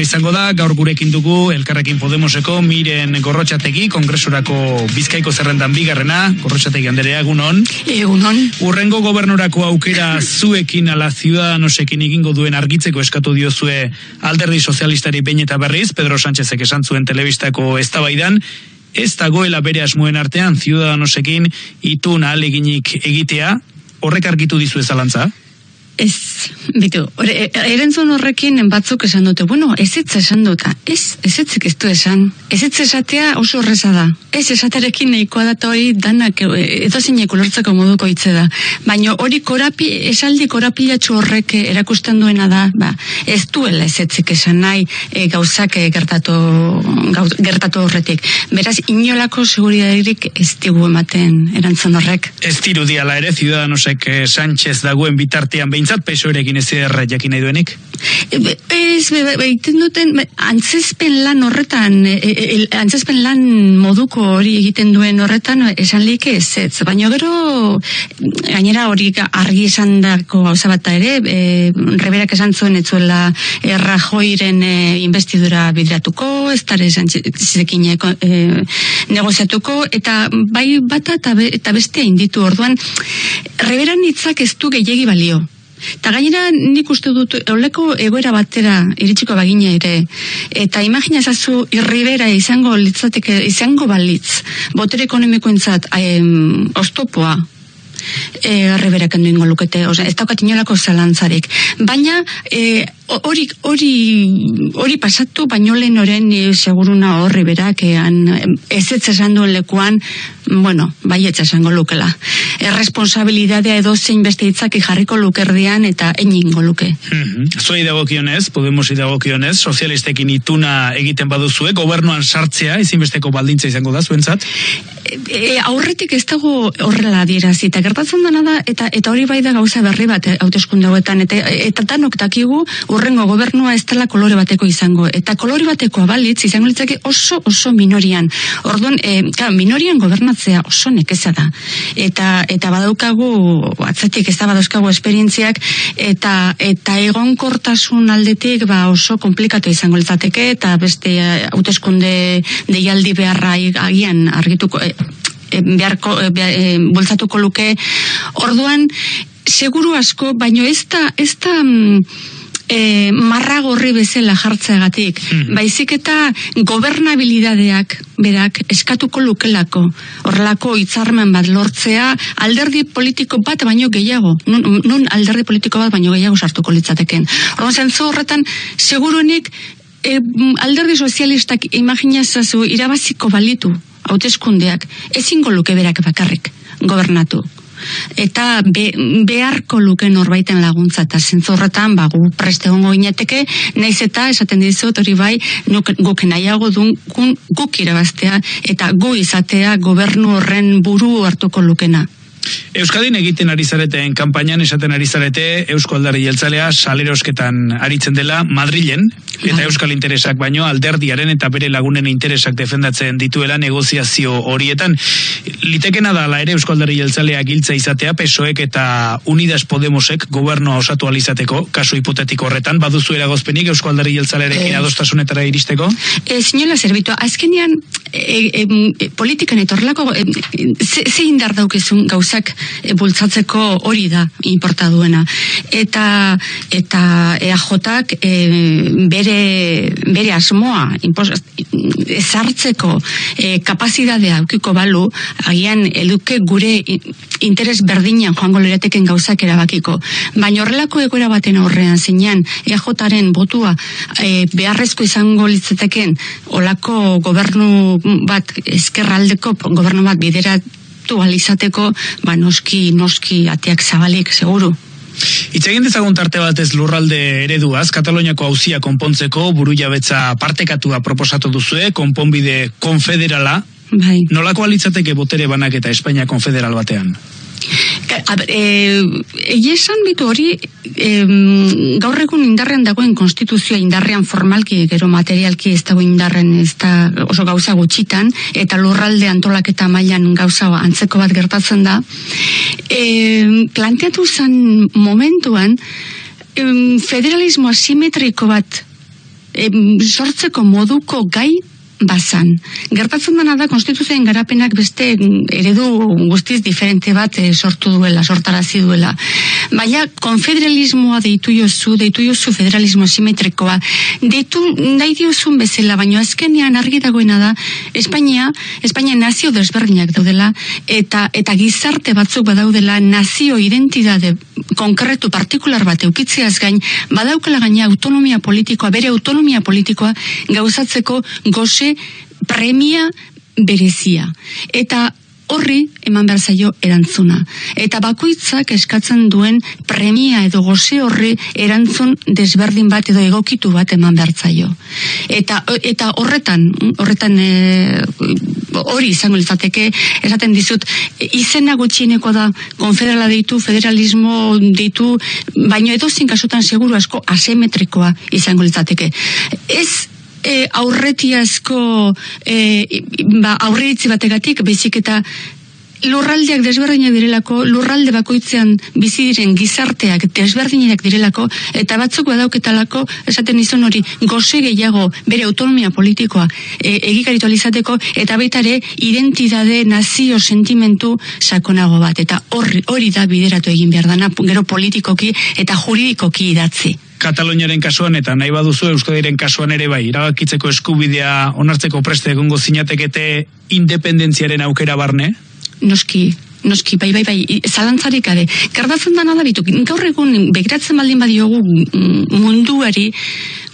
izango da, gaur gurekin dugu Elkarrekin Podemoseko miren gorrotxategi, kongresurako bizkaiko zerrendan bigarrena, gorrotxategi anderea, egunon. Egunon. Urrengo gobernurako aukera zuekin ala ciudadanosekin egingo duen argitzeko eskatu diozue alderdi sozialistari behin eta berriz, Pedro Sánchezek esan zuen telebistako eztabaidan, ez dagoela bere asmoen artean ciudadanosekin itun aleginik egitea, horrek argitu dizu ezalantza? Ez, bitu, e, erentzun horrekin batzuk esan dute, bueno, ez ez esan duta, ez, ez ez ez du esan, ez ez esatea oso horreza da, ez esaterekin nahikoa da hori danak e, edo zinek ulortzeko moduko hitze da, baina hori korapi, esaldi korapilatxu horrek erakusten duena da, ba, ez duela ez ez esan nahi e, gauzak e, gertatu, gauz, gertatu horretik, beraz inolako seguridadik ez digu ematen erantzun horrek. Ez diala ere, Ciudadanosek eh, Sánchez dagoen bitartean behin behintzat pesoerekin ez erra jakin nahi duenik? E, ez, egiten duten, antzezpen lan horretan, e, e, antzezpen lan moduko hori egiten duen horretan, esan like ez, ez, baina gero, gainera hori argi esan dako gauza bat ere, e, reberak esan zuen etzuela erra joiren e, investidura bidratuko, ez dara esan zizekin e, negoziatuko, eta bai bata eta bestea inditu orduan, reberan hitzak ez du gehiagi balio. Ta gainera nik uste dut oleko egoera batera iritsiko bagina ere eta imagina ezazu irribera izango litzateke izango balitz botere ekonomikoentzat em, ostopoa e, reberak endu ingo lukete, oza, ez daukat inolako zalantzarik. Baina, e, hori, hori, hori pasatu, baino lehen oren e, seguruna horri berak, ean, ez ez esan duen lekuan, bueno, bai ez esango lukela. Erresponsabilidadea edo zein beste hitzak jarriko lukerdian eta eningo luke. Mm -hmm. Zoi dagokionez, Podemos idagokionez, sozialistekin ituna egiten baduzue, gobernuan sartzea, ezinbesteko baldintza izango da, zuentzat? E, aurretik ez dago horrela dierazi, eta gertatzen dena da, eta eta hori bai da gauza berri bat eh, hauteskunde hauetan, eta, eta tanok dakigu urrengo gobernua ez dela kolore bateko izango, eta kolore bateko abalitz izango litzake oso oso minorian. Orduan, e, minorian gobernatzea oso nekeza da. Eta, eta badaukagu, atzetik ez da badauzkagu esperientziak, eta, eta egonkortasun aldetik ba oso komplikatu izango litzateke, eta beste eh, hauteskunde deialdi beharra agian argituko, e, beharko e, bultzatuko luke orduan seguru asko baino ez da ez da E, marra gorri bezala jartzeagatik, mm baizik eta gobernabilidadeak berak eskatuko lukelako, horrelako hitzarmen bat lortzea alderdi politiko bat baino gehiago, nun, nun alderdi politiko bat baino gehiago sartuko litzateken. Horren zentzu horretan, seguruenik e, alderdi sozialistak imaginazazu irabaziko balitu hauteskundeak ezingo luke berak bakarrik gobernatu eta be, beharko luke norbaiten laguntza eta zentzorretan ba, gu preste hongo ineteke naiz eta esaten dizut hori bai nuk, guk nahiago dun guk irabaztea eta gu izatea gobernu horren buru hartuko lukena Euskadin egiten ari zareten kanpainan esaten ari zarete Eusko Aldarri Jeltzalea salerosketan aritzen dela Madrilen eta. Euskal interesak baino alderdiaren eta bere lagunen interesak defendatzen dituela negoziazio horietan. Litekena da la ere Eusko Aldarri Jeltzalea giltza izatea PSOEk eta Unidas Podemosek gobernua osatu alizateko kasu hipotetiko horretan baduzu eragozpenik Eusko Aldarri Jeltzalearekin eh. adostasunetara iristeko? Eh, señora Servito, azkenian e, e, politikan etorlako e, ze, indar daukezun gauzak e, bultzatzeko hori da inporta duena. Eta eta EAJak e, bere, bere asmoa ezartzeko e, kapazidadea aukiko balu, agian eduke gure interes berdinan joango lereteken gauzak erabakiko. Baina horrelako egoera baten aurrean zeinan EAJaren botua e, beharrezko izango litzeteken olako gobernu bat eskerraldeko gobernu bat bideratu alizateko, ba noski, noski ateak zabalik, seguru. Itzegin dezagun tarte batez lurralde ereduaz, Kataloniako hauzia konpontzeko buru jabetza partekatua proposatu duzue, konponbide konfederala, bai. nolako alitzateke botere banak eta Espainia konfederal batean? Eh, Egi esan bitu hori, e, gaur egun indarrean dagoen konstituzioa indarrean formalki, gero materialki ez dago indarren ez da oso gauza gutxitan, eta lurralde antolaketa mailan gauza antzeko bat gertatzen da. E, planteatu zen momentuan, e, federalismo asimetriko bat em, sortzeko moduko gai bazan. Gertatzen dena da konstituzioen garapenak beste mm, eredu guztiz diferente bat eh, sortu duela, sortarazi duela. Baina konfederalismoa deitu jozu, deitu jozu federalismo simetrikoa, deitu nahi diozun bezala, baina azkenean argi dagoena da, Espainia, Espainia nazio desberdinak daudela, eta eta gizarte batzuk badaudela nazio identidade konkretu partikular bat eukitzeaz gain, badaukala gaina autonomia politikoa, bere autonomia politikoa gauzatzeko goze premia berezia. Eta horri eman behar zaio erantzuna. Eta bakoitzak eskatzen duen premia edo goze horri erantzun desberdin bat edo egokitu bat eman behar zaio. Eta, eta horretan, horretan e, hori izango litzateke, esaten dizut, izena gutxieneko da konfederala deitu, federalismo deitu, baino edo kasutan seguru asko asemetrikoa izango litzateke. Ez e, aurretiazko e, ba, aurreitzi bategatik, bezik eta lurraldeak desberdinak direlako, lurralde bakoitzean bizi diren gizarteak desberdinak direlako, eta batzuk badauketalako, esaten izan hori, goze gehiago bere autonomia politikoa e, egikaritu alizateko, eta baita ere, identidade, nazio, sentimentu sakonago bat, eta hori, hori da bideratu egin behar dana, gero politikoki eta juridikoki idatzi. Kataloniaren kasuan eta nahi baduzu Euskadiren kasuan ere bai, irabakitzeko eskubidea onartzeko preste egongo zinatekete independentziaren aukera barne? Noski, noski, bai, bai, bai, zalantzarik ade. Gardatzen dana da bitu, gaur egun begiratzen baldin badiogu mm, munduari,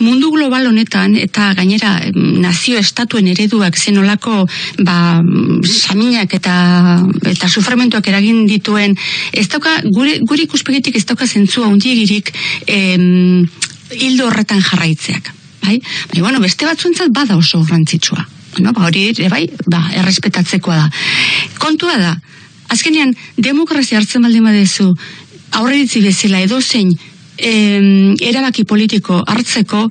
mundu global honetan, eta gainera nazio estatuen ereduak zenolako, ba, saminak eta, eta suframentuak eragin dituen, ez dauka, gure, gure ikuspegitik ez dauka zentzua undiegirik, em, hildo horretan jarraitzeak. Bai? Bai, bueno, beste batzuentzat bada oso garrantzitsua. No, ba, hori ere bai, ba, errespetatzekoa da. Kontua da, azkenean, demokrazia hartzen baldin badezu, aurreritzi bezala edo zein em, erabaki politiko hartzeko,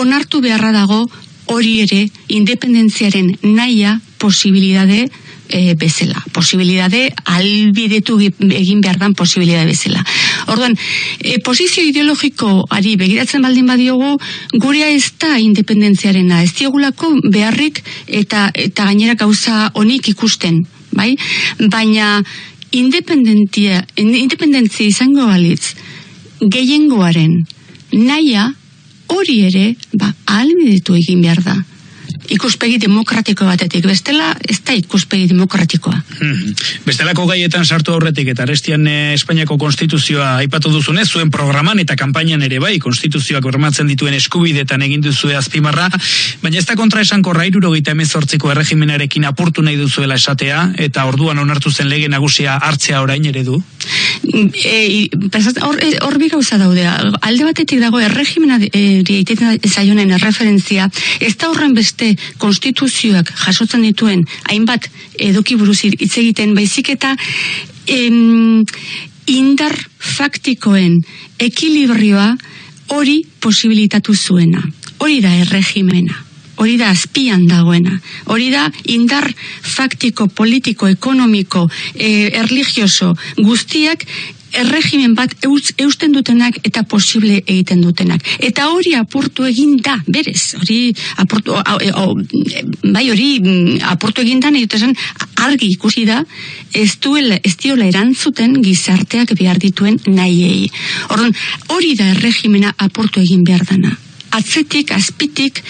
onartu beharra dago hori ere independentziaren naia posibilidade e, bezala. Posibilidade albidetu egin behar dan posibilidade bezala. Orduan, e, posizio ideologiko ari begiratzen baldin badiogu, gurea ez da independentziarena, ez diogulako beharrik eta, eta gainera gauza honik ikusten, bai? Baina independentzia, independentzia izango balitz, gehiengoaren naia hori ere, ba, albidetu egin behar da ikuspegi demokratiko batetik, bestela ez da ikuspegi demokratikoa. Hmm. Bestelako gaietan sartu aurretik eta arestian eh, Espainiako konstituzioa aipatu duzunez, zuen programan eta kanpainan ere bai, konstituzioak bermatzen dituen eskubidetan egin duzue azpimarra, baina ez da kontra esan korra irurogeita emezortziko erregimenarekin apurtu nahi duzuela esatea, eta orduan onartu zen lege nagusia hartzea orain ere du? E, hor, e, hor bi gauza daude, alde batetik dago erregimena e, zaionen erreferentzia, ez da horren beste konstituzioak jasotzen dituen hainbat eduki buruz hitz egiten baizik eta em, indar faktikoen ekilibrioa hori posibilitatu zuena. Hori da erregimena hori da azpian dagoena. Hori da indar faktiko, politiko, ekonomiko, e, erligioso guztiak erregimen bat euz, eusten dutenak eta posible egiten dutenak. Eta hori apurtu egin da, berez, hori apurtu, e, bai hori mm, apurtu egin da, nahi argi ikusi da, ez duela, ez diola erantzuten gizarteak behar dituen nahiei. Orduan, hori da erregimena apurtu egin behar dana. Atzetik, azpitik,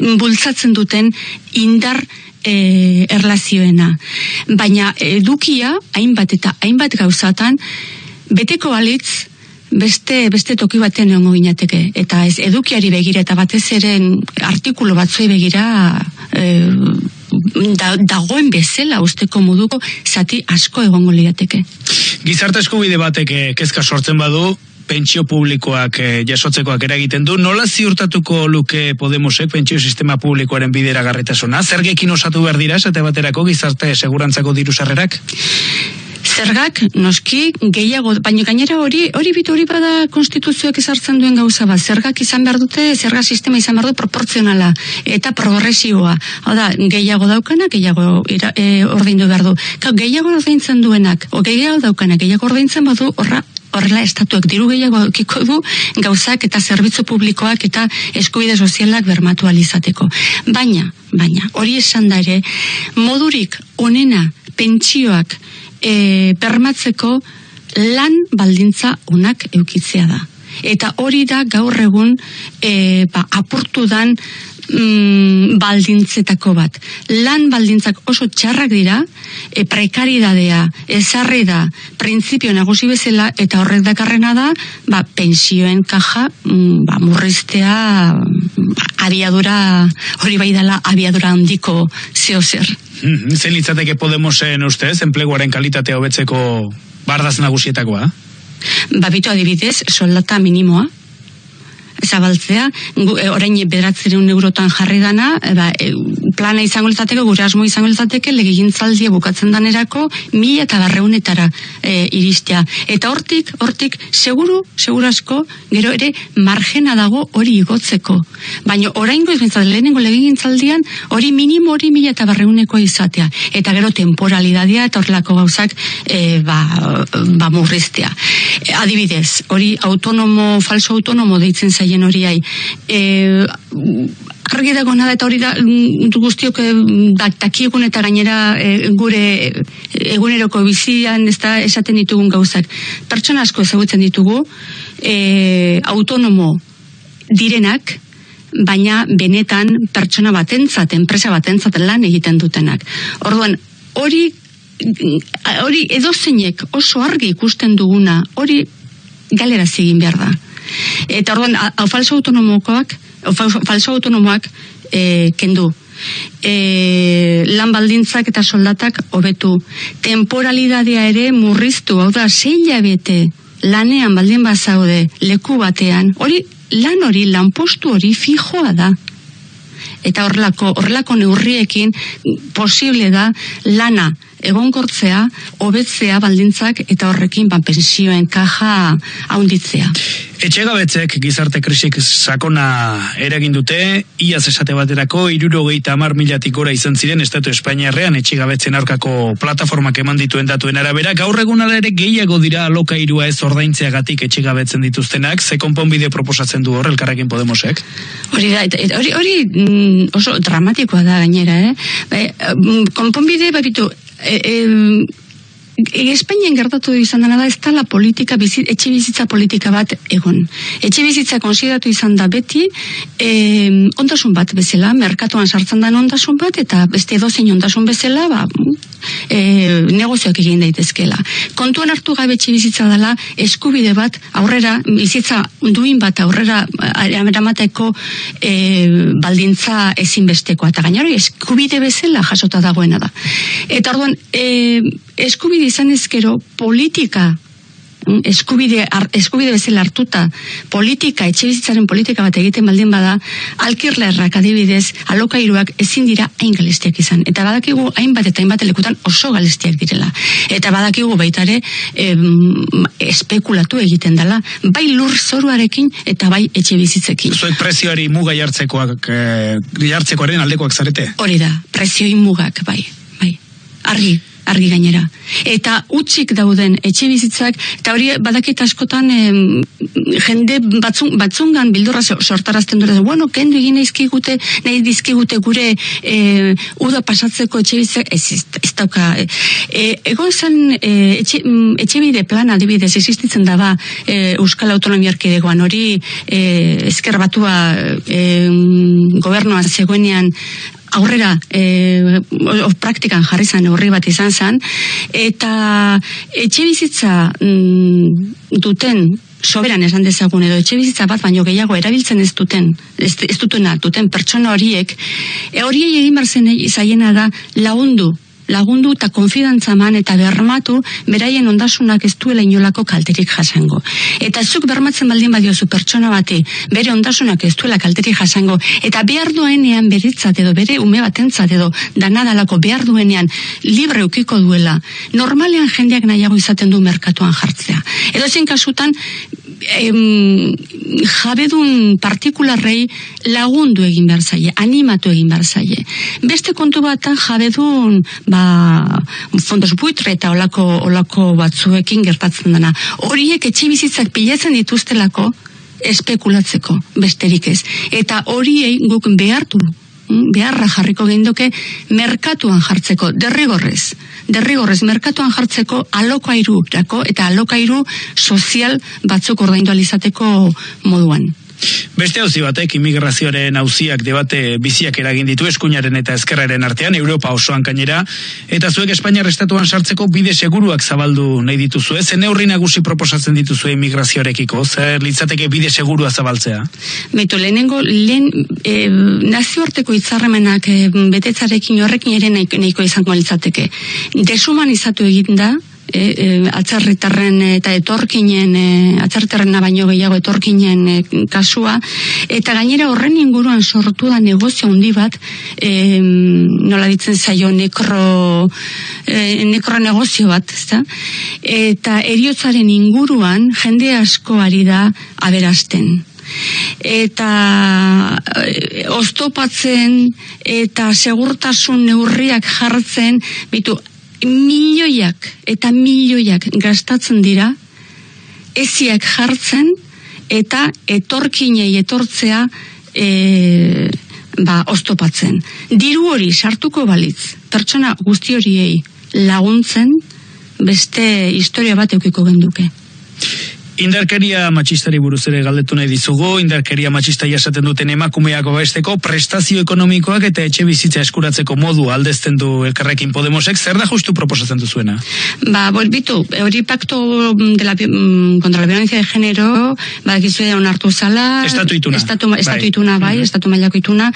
mm, bultzatzen duten indar e, erlazioena. Baina edukia, hainbat eta hainbat gauzatan, beteko balitz beste beste toki batean egongo ginateke eta ez edukiari begira eta batez ere artikulu batzuei begira e, da, dagoen bezala usteko moduko zati asko egongo liateke. Gizarte eskubide batek eh, kezka sortzen badu pentsio publikoak e, jasotzekoak eragiten du, nola ziurtatuko luke Podemosek pentsio sistema publikoaren bidera garretasuna? Zergekin osatu behar dira, esate baterako gizarte segurantzako diru sarrerak? Zergak noski gehiago, baina gainera hori hori bitu hori bada konstituzioak ezartzen duen gauza bat, zergak izan behar dute, zerga sistema izan behar du proportzionala eta progresioa. Hau da, gehiago daukana, gehiago ira, e, ordaindu behar du. Ka, gehiago ordaintzen duenak, o gehiago daukana, gehiago ordaintzen badu, horra horrela estatuek diru gehiago eukiko du gauzak eta zerbitzu publikoak eta eskubide sozialak bermatu alizateko. Baina, baina, hori esan da ere, modurik onena pentsioak e, bermatzeko lan baldintza onak eukitzea da. Eta hori da gaur egun e, ba, apurtu dan mm, baldintzetako bat. Lan baldintzak oso txarrak dira, e, prekaridadea, ezarri da, printzipio nagusi bezala, eta horrek dakarrena da, ba, pensioen kaja, mm, ba, murriztea, mm, abiadura, hori bai dela, abiadura handiko zeo zer. Mm, zen litzateke Podemosen ustez, enpleguaren kalitatea hobetzeko bardaz nagusietakoa? Babitu adibidez, soldata minimoa, zabaltzea, gu, e, orain bederatzereun eurotan jarri dana, e, ba, e, plana izango litzateke, gure asmo izango litzateke, legegintzaldia bukatzen danerako, mila eta barreunetara e, iristea. Eta hortik, hortik, seguru, seguru asko, gero ere, margena dago hori igotzeko. Baina orain goiz lehenengo legegintzaldian, hori minimo hori mila eta barreuneko izatea. Eta gero temporalidadea eta horrelako gauzak e, ba, ba murriztea. Adibidez, hori autonomo, falso autonomo deitzen zaila haien hori ai. E, argi dago nada eta hori da mm, guztiok dakiegun eta gainera e, gure eguneroko bizian ez da esaten ditugun gauzak. Pertsona asko ezagutzen ditugu e, autonomo direnak baina benetan pertsona batentzat, enpresa batentzat lan egiten dutenak. Orduan, hori hori edozeinek oso argi ikusten duguna, hori galera egin behar da. Eta orduan, hau falso autonomokoak, falso autonomoak e, kendu. E, lan baldintzak eta soldatak hobetu. Temporalidadea ere murriztu, hau da, zeila bete lanean baldin bazaude leku batean, hori lan hori, lanpostu hori fijoa da. Eta horrelako, horrelako neurriekin posible da lana egonkortzea, hobetzea baldintzak eta horrekin ba, pensioen kaja haunditzea. Etxegabetzek gizarte krisik sakona eragin dute, iaz esate baterako irurogeita amar milatik gora izan ziren Estatu Espainiarrean etxegabetzen aurkako plataformak eman dituen datuen arabera, gaur egun ere gehiago dira aloka irua ez ordaintzeagatik etxegabetzen dituztenak, ze konponbide proposatzen du horrelkarrekin Podemosek? Hori da, hori, hori mm, oso dramatikoa da gainera, eh? Bai, mm, konponbide, babitu, e, Espainian gertatu izan dena da ez da la politika, bizit, etxe bizitza politika bat egon. Etxe bizitza konsideratu izan da beti e, ondasun bat bezala, merkatuan sartzen den ondasun bat, eta beste edozein ondasun bezala, ba, e, negozioak egin daitezkela. Kontuan hartu gabe etxe bizitza dela, eskubide bat aurrera, bizitza duin bat aurrera eramateko e, baldintza ezinbestekoa. Eta gainari eskubide bezala jasota dagoena da. Eta orduan, e, eskubide izan ezkero politika mm, eskubide, ar, eskubide bezala hartuta politika, etxe bizitzaren politika bat egiten baldin bada, alkirlerrak adibidez, alokairuak ezin dira hain galestiak izan. Eta badakigu hainbat eta hainbat lekutan oso galestiak direla. Eta badakigu baitare em, espekulatu egiten dela, bai lur zoruarekin eta bai etxe bizitzekin. Zuek prezioari muga jartzekoak, e, jartzekoaren aldekoak zarete? Hori da, prezioi mugak, bai, bai. Argi, argi gainera. Eta utzik dauden etxe bizitzak, eta hori badakit askotan em, jende batzun, batzungan bildurra sortarazten dure, bueno, kendu egin eizkigute, nahi dizkigute gure e, uda pasatzeko etxe bizitzak, ez, ez, dauka. E, egon zen e, etxe, mm, etxe bide plan adibidez existitzen daba e, Euskal Autonomia Arkidegoan hori e, ezker batua e, gobernuan zegoenean aurrera e, praktikan jarri zan horri bat izan zen, eta etxe bizitza mm, duten soberan esan dezagun edo etxe bizitza bat baino gehiago erabiltzen ez duten ez, ez dutena duten pertsona horiek e, horiei egin barzen zaiena da lagundu lagundu eta konfidantza man eta bermatu beraien ondasunak ez duela inolako kalterik jasango. Eta zuk bermatzen baldin badiozu pertsona bati bere ondasunak ez duela kalterik jasango eta behar duenean beritzat edo bere ume batentzat edo danadalako behar duenean libre ukiko duela normalean jendeak nahiago izaten du merkatuan jartzea. Edo zen kasutan em, jabedun partikularrei lagundu egin behar zaie, animatu egin behar zaie. Beste kontu batan jabedun ba, fondos buitre eta olako, olako batzuekin gertatzen dena. Horiek etxe bizitzak pilatzen dituztelako espekulatzeko, besterik ez. Eta horiei guk behartu beharra jarriko gendoke merkatuan jartzeko, derrigorrez derrigorrez merkatuan jartzeko alokairu eta alokairu sozial batzuk ordaindu alizateko moduan. Beste hauzi batek imigrazioaren hauziak debate biziak eragin ditu eskuinaren eta ezkerraren artean Europa osoan gainera eta zuek Espainiar estatuan sartzeko bide seguruak zabaldu nahi dituzu ez neurri nagusi proposatzen dituzu imigrazioarekiko zer litzateke bide segurua zabaltzea? Beto lehenengo lehen e, nazioarteko hitzarremenak e, betetzarekin horrekin ere nahiko izango litzateke. Desumanizatu egin da e, e, atzarritarren eta etorkinen e, atzarritarren baino gehiago etorkinen e, kasua eta gainera horren inguruan sortu da negozio handi bat e, nola ditzen zaio nekro e, nekro negozio bat ezta? eta eriotzaren inguruan jende asko ari da aberasten eta e, oztopatzen eta segurtasun neurriak jartzen bitu milioiak eta milioiak gastatzen dira eziak jartzen eta etorkinei etortzea e, ba, ostopatzen. Diru hori sartuko balitz, pertsona guzti horiei laguntzen beste historia bat eukiko genduke. Indarkeria matxistari buruz ere galdetu nahi dizugu, indarkeria matxista jasaten duten emakumeak besteko prestazio ekonomikoak eta etxe bizitza eskuratzeko modu aldezten du elkarrekin Podemosek, zer da justu proposatzen duzuena? Ba, bolbitu, hori pakto de la, mm, contra la violencia de género, ba, gizu onartu zala, estatu ituna, estatu, estatu bai. ituna, bai, mm estatu mailako ituna,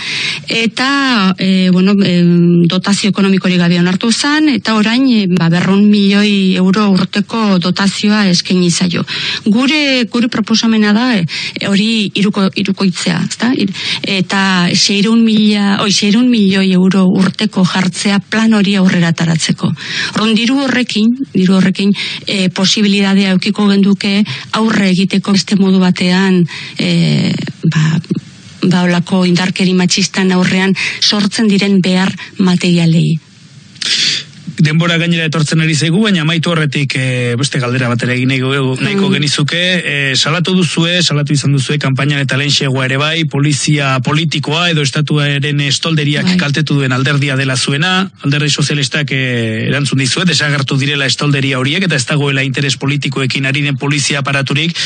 eta, e, bueno, e, dotazio ekonomikori gabe onartu zan, eta orain, e, ba, berrun milioi euro urteko dotazioa eskaini zaio gure gure proposamena da e, hori iruko irukoitzea, ezta? Eta 600 mila, oi 600 milioi euro urteko jartzea plan hori aurrera taratzeko. Orrun diru horrekin, diru horrekin e, posibilitatea edukiko genduke aurre egiteko beste modu batean e, ba ba olako indarkeri matxistan aurrean sortzen diren behar materialei denbora gainera etortzen ari zaigu, baina amaitu horretik e, beste galdera batera egin nahiko, nahiko mm. genizuke. E, salatu duzue, salatu izan duzue, kampainan eta lehen ere bai, polizia politikoa edo estatuaren estolderiak bai. kaltetu duen alderdia dela zuena, alderdi sozialistak e, erantzun dizue, desagartu direla estolderia horiek, eta ez dagoela interes politikoekin ari den polizia aparaturik.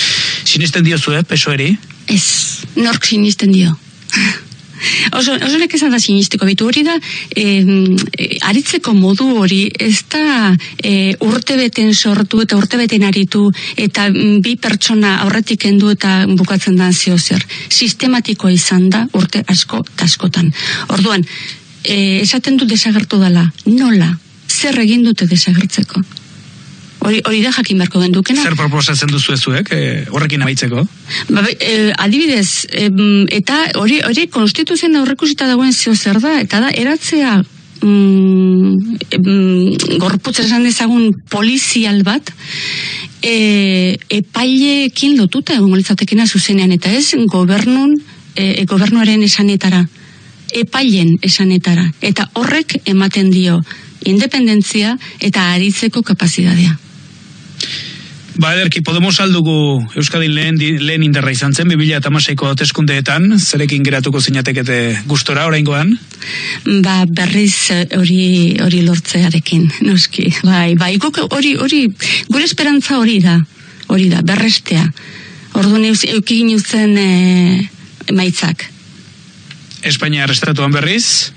Sinisten dio zue, peso eri? Ez, nork sinisten dio. Oso, oso nek esan da sinistiko bitu hori da, e, aritzeko modu hori, ez da e, urte beten sortu eta urte beten aritu, eta bi pertsona aurretik endu eta bukatzen da zio zer. Sistematikoa izan da urte asko taskotan. Orduan, e, esaten du desagertu dela, nola, zer egin dute desagertzeko? Hori, hori da jakin beharko den dukena. Zer proposatzen duzu ezuek, e, horrekin amaitzeko? Ba, e, adibidez, e, eta hori, hori konstituzioen aurrekusita dagoen zio zer da, eta da, eratzea mm, e, gorputz esan dezagun polizial bat, e, epaileekin lotuta egon litzatekena zuzenean, eta ez gobernun, e, gobernuaren esanetara, epailen esanetara, eta horrek ematen dio, independentzia eta aritzeko kapazitatea. Ba, ederki, Podemos aldugu Euskadin lehen, lehen indarra izan zen, 2000 eta maseiko oteskundeetan, zerekin geratuko zinatekete gustora oraingoan? Ba, berriz eh, hori hori lortzearekin, noski. Bai, bai, hori, hori, gure esperantza hori da, hori da, berrestea. Ordu neuz, eukigin uzen e, maitzak. Espainia arrestatuan berriz?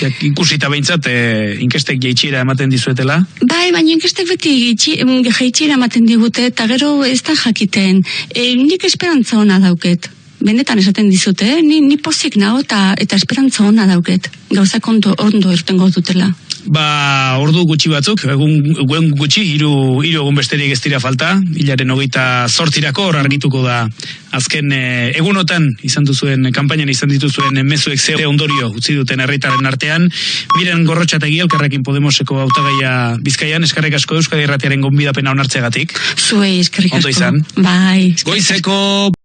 Jak, ikusita behintzat, e, inkestek jeitxira ematen dizuetela? Bai, baina inkestek beti jeitxira ematen digute, eta gero ez da jakiten. E, nik esperantza hona dauket. Benetan esaten dizute, eh? ni, ni pozik nago eta, eta esperantza hona dauket. Gauzak ondo, ondo irtengo dutela. Ba, ordu gutxi batzuk, egun, egun gutxi, hiru hiru egun besterik ez dira falta, hilaren hogeita sortirako, hor argituko da azken eh, egunotan izan duzuen, kanpainan izan dituzuen mezuek ze ondorio utzi duten herritaren artean, miren gorrotxategi elkarrekin Podemoseko hautagaia Bizkaian, eskarrik asko Euskadi Erratiaren gonbidapena onartzegatik. Zuei eskerrik asko. Ondo izan. Bai. Goizeko